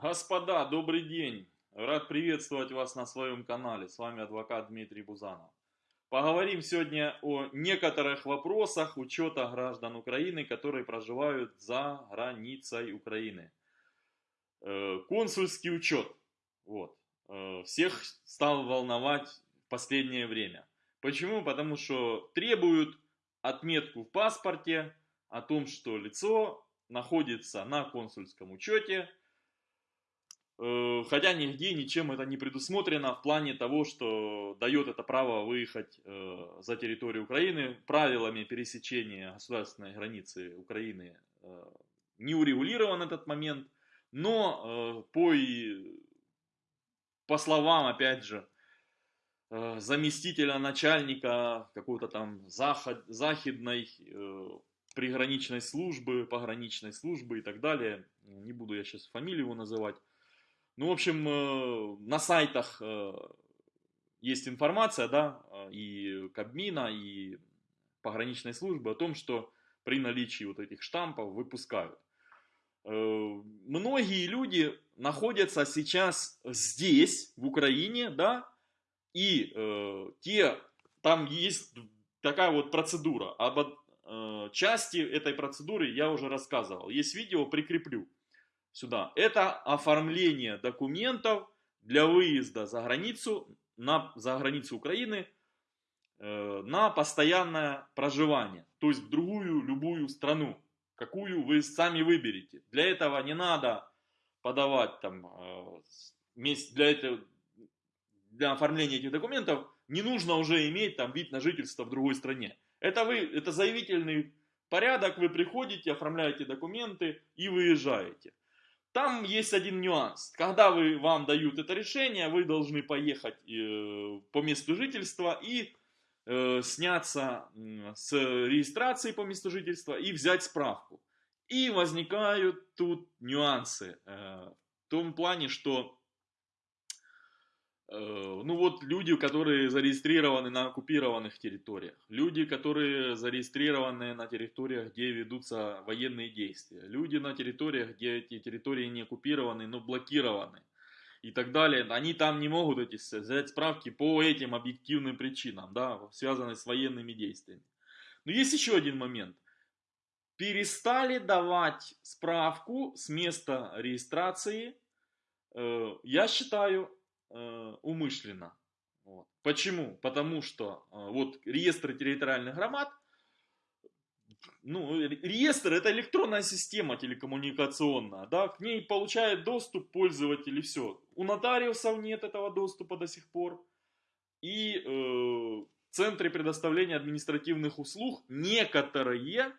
Господа, добрый день! Рад приветствовать вас на своем канале. С вами адвокат Дмитрий Бузанов. Поговорим сегодня о некоторых вопросах учета граждан Украины, которые проживают за границей Украины. Э, консульский учет. Вот. Э, всех стал волновать в последнее время. Почему? Потому что требуют отметку в паспорте о том, что лицо находится на консульском учете, хотя нигде ничем это не предусмотрено в плане того, что дает это право выехать э, за территорию Украины. Правилами пересечения государственной границы Украины э, не урегулирован этот момент, но по, по словам, опять же, заместителя начальника какой-то там заход, захидной приграничной службы, пограничной службы и так далее. Не буду я сейчас фамилию его называть. Ну, в общем, э, на сайтах э, есть информация, да, и Кабмина, и пограничной службы о том, что при наличии вот этих штампов выпускают. Э, многие люди находятся сейчас здесь, в Украине, да, и те, там есть такая вот процедура об Э, части этой процедуры я уже рассказывал. Есть видео, прикреплю сюда. Это оформление документов для выезда за границу, на, за границу Украины э, на постоянное проживание. То есть в другую, любую страну, какую вы сами выберете. Для этого не надо подавать там, э, для, этого, для оформления этих документов, не нужно уже иметь там вид на жительство в другой стране. Это, вы, это заявительный порядок, вы приходите, оформляете документы и выезжаете. Там есть один нюанс. Когда вы, вам дают это решение, вы должны поехать э, по месту жительства и э, сняться с регистрации по месту жительства и взять справку. И возникают тут нюансы. Э, в том плане, что ну вот люди, которые зарегистрированы на оккупированных территориях, люди, которые зарегистрированы на территориях, где ведутся военные действия, люди на территориях, где эти территории не оккупированы, но блокированы и так далее, они там не могут эти взять справки по этим объективным причинам, да, связанным с военными действиями. Но есть еще один момент. Перестали давать справку с места регистрации, э, я считаю, э, умышленно. Вот. Почему? Потому что э, вот реестр территориальных громад, ну, реестр это электронная система телекоммуникационная, да, к ней получает доступ пользователь и все. У нотариусов нет этого доступа до сих пор. И э, в центре предоставления административных услуг некоторые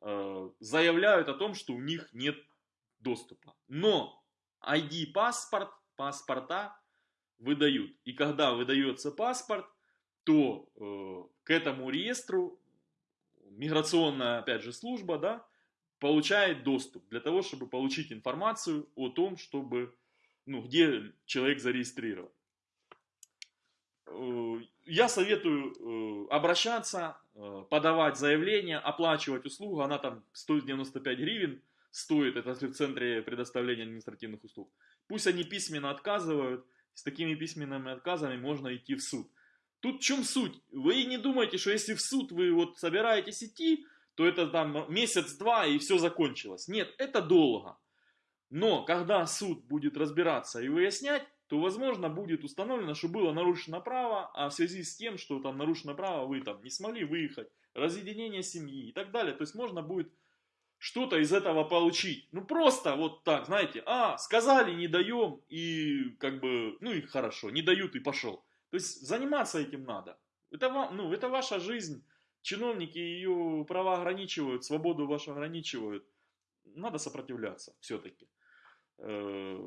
э, заявляют о том, что у них нет доступа. Но ID-паспорт, паспорта выдают. И когда выдается паспорт, то э, к этому реестру миграционная, опять же, служба, да, получает доступ для того, чтобы получить информацию о том, чтобы, ну, где человек зарегистрирован. Э, я советую э, обращаться, э, подавать заявление, оплачивать услугу, она там стоит 95 гривен, стоит, это в центре предоставления административных услуг. Пусть они письменно отказывают, с такими письменными отказами можно идти в суд. Тут в чем суть? Вы не думайте, что если в суд вы вот собираетесь идти, то это там месяц-два и все закончилось. Нет, это долго. Но когда суд будет разбираться и выяснять, то возможно будет установлено, что было нарушено право, а в связи с тем, что там нарушено право, вы там не смогли выехать, разъединение семьи и так далее. То есть можно будет что-то из этого получить. Ну просто вот так, знаете, а, сказали, не даем, и как бы, ну и хорошо, не дают и пошел. То есть заниматься этим надо. Это, вам, ну, это ваша жизнь. Чиновники ее права ограничивают, свободу вашу ограничивают. Надо сопротивляться все-таки. Э,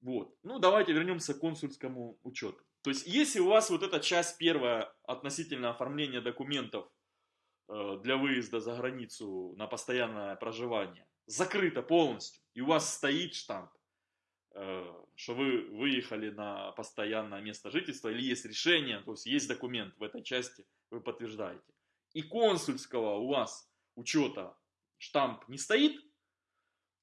вот. Ну, давайте вернемся к консульскому учету. То есть, если у вас вот эта часть первая относительно оформления документов для выезда за границу на постоянное проживание закрыто полностью, и у вас стоит штамп, э, что вы выехали на постоянное место жительства, или есть решение, то есть есть документ в этой части, вы подтверждаете. И консульского у вас учета штамп не стоит,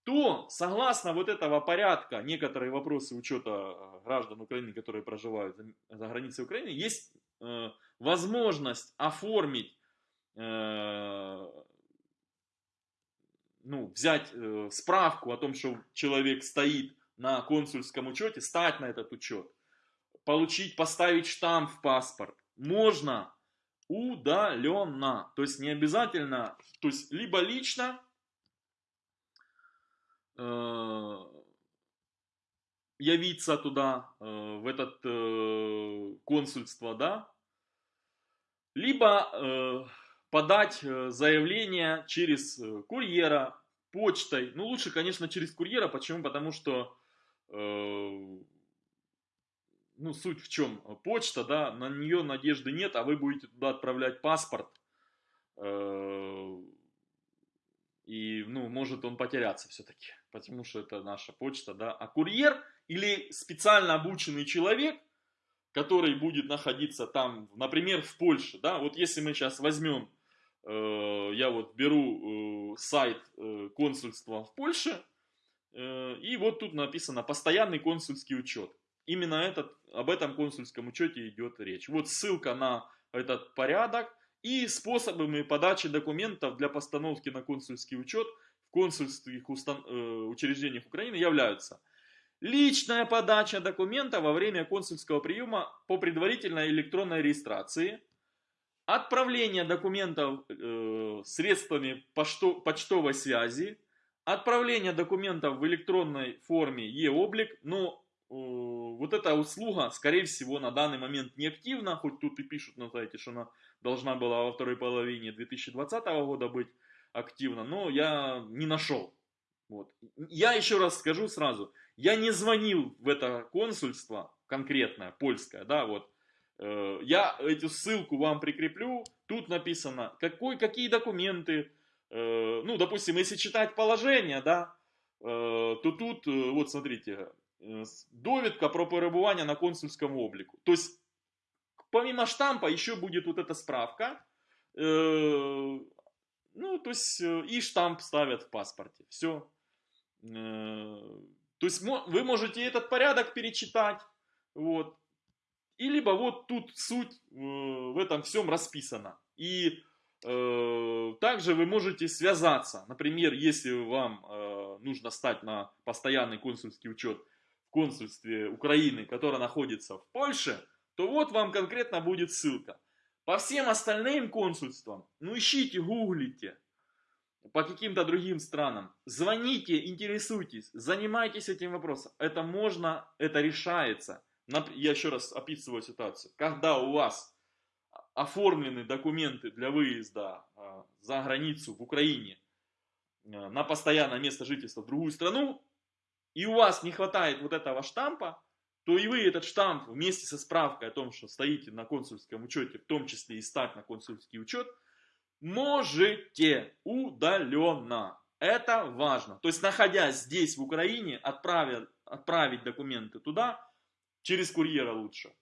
то согласно вот этого порядка, некоторые вопросы учета э, граждан Украины, которые проживают за границей Украины, есть э, возможность оформить, э, ну, взять э, справку о том, что человек стоит на консульском учете, стать на этот учет, получить, поставить штамп в паспорт. Можно удаленно. То есть не обязательно, то есть либо лично э, явиться туда, э, в этот э, консульство, да, либо э, подать э, заявление через э, курьера, почтой. Ну, лучше, конечно, через курьера. Почему? Потому что э, ну, суть в чем? Почта, да, на нее надежды нет, а вы будете туда отправлять паспорт. Э, и, ну, может он потеряться все-таки, потому что это наша почта, да. А курьер или специально обученный человек, который будет находиться там, например, в Польше, да, вот если мы сейчас возьмем, я вот беру э, сайт консульства в Польше, и вот тут написано «Постоянный консульский учет» именно этот, об этом консульском учете идет речь. Вот ссылка на этот порядок и способами подачи документов для постановки на консульский учет в консульских устан э, учреждениях Украины являются. Личная подача документа во время консульского приема по предварительной электронной регистрации, отправление документов э, средствами почто почтовой связи, отправление документов в электронной форме e-облик, но вот эта услуга, скорее всего, на данный момент не активна, хоть тут и пишут на сайте, что она должна была во второй половине 2020 года быть активна, но я не нашел. Вот. Я еще раз скажу сразу, я не звонил в это консульство конкретное, польское, да, вот, э, я эту ссылку вам прикреплю, тут написано, какой, какие документы, э, ну, допустим, если читать положение, да, э, то тут, э, вот смотрите, Э, довідка про перебування на консульском облику. То есть, помимо штампа, еще будет вот эта справка. Э, ну, то есть, э, и штамп ставят в паспорте. Все. То есть, вы можете этот порядок перечитать. Вот. И либо вот тут суть в этом всем расписана. И также вы можете связаться. Например, если вам нужно стать на постоянный консульский учет консульстве Украины, которое находится в Польше, то вот вам конкретно будет ссылка. По всем остальным консульствам, ну ищите, гуглите, по каким-то другим странам, звоните, интересуйтесь, занимайтесь этим вопросом. Это можно, это решается. Я еще раз описываю ситуацию. Когда у вас оформлены документы для выезда а, за границу в Украине а, на постоянное место жительства в другую страну, и у вас не хватает вот этого штампа, то и вы этот штамп вместе со справкой о том, что стоите на консульском учете, в том числе и стать на консульский учет, можете удаленно. Это важно. То есть, находясь здесь, в Украине, отправить, отправить документы туда, через курьера лучше,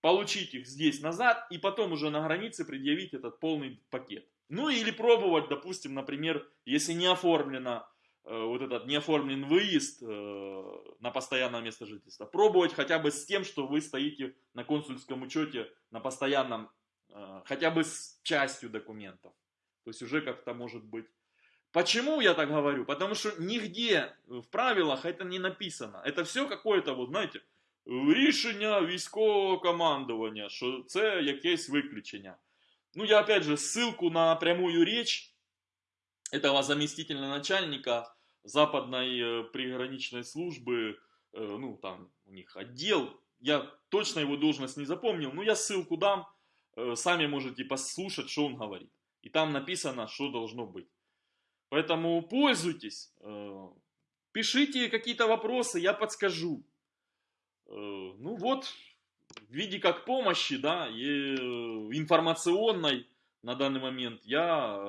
получить их здесь назад и потом уже на границе предъявить этот полный пакет. Ну или пробовать, допустим, например, если не оформлено Э, вот этот неоформлен выезд э, на постоянное место жительства. Пробовать хотя бы с тем, что вы стоите на консульском учете на постоянном, э, хотя бы с частью документов. То есть уже как-то может быть. Почему я так говорю? Потому что нигде в правилах это не написано. Это все какое-то, вот знаете, рішення військового командування, що це якесь виключення. Ну, я опять же ссылку на прямую речь этого заместителя начальника западной э, приграничной службы, э, ну там у них отдел, я точно его должность не запомнил, но я ссылку дам, э, сами можете послушать, что он говорит. И там написано, что должно быть. Поэтому пользуйтесь, пишите какие-то вопросы, я подскажу. Ну вот, в виде как помощи, да, и информационной на данный момент я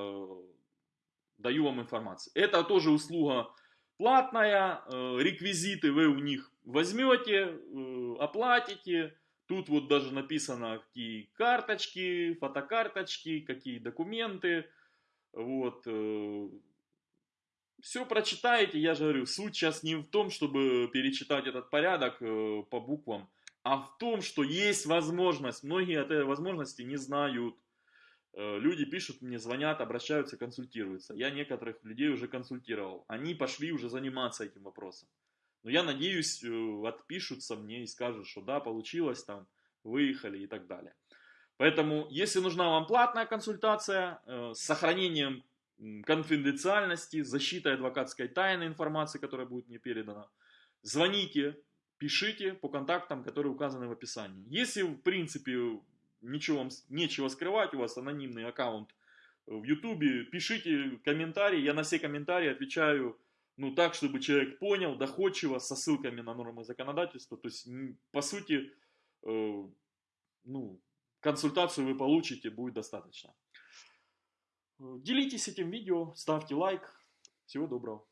даю вам информацию. Это тоже услуга платная, э, реквизиты вы у них возьмете, э, оплатите. Тут вот даже написано, какие карточки, фотокарточки, какие документы. Вот. Все прочитаете, я же говорю, суть сейчас не в том, чтобы перечитать этот порядок э, по буквам, а в том, что есть возможность, многие этой возможности не знают. Э, люди пишут мне, звонят, обращаются, консультируются. Я некоторых людей уже консультировал. Они пошли уже заниматься этим вопросом. Но я надеюсь, э, отпишутся мне и скажут, что да, получилось там, выехали и так далее. Поэтому, если нужна вам платная консультация э, с сохранением конфиденциальности, защитой адвокатской тайны информации, которая будет мне передана, звоните, пишите по контактам, которые указаны в описании. Если, в принципе, ничего вам нечего скрывать, у вас анонимный аккаунт в Ютубе, пишите комментарии, я на все комментарии отвечаю ну, так, чтобы человек понял, доходчиво, со ссылками на нормы законодательства. То есть, по сути, э, ну, консультацию вы получите, будет достаточно. Делитесь этим видео, ставьте лайк. Всего доброго.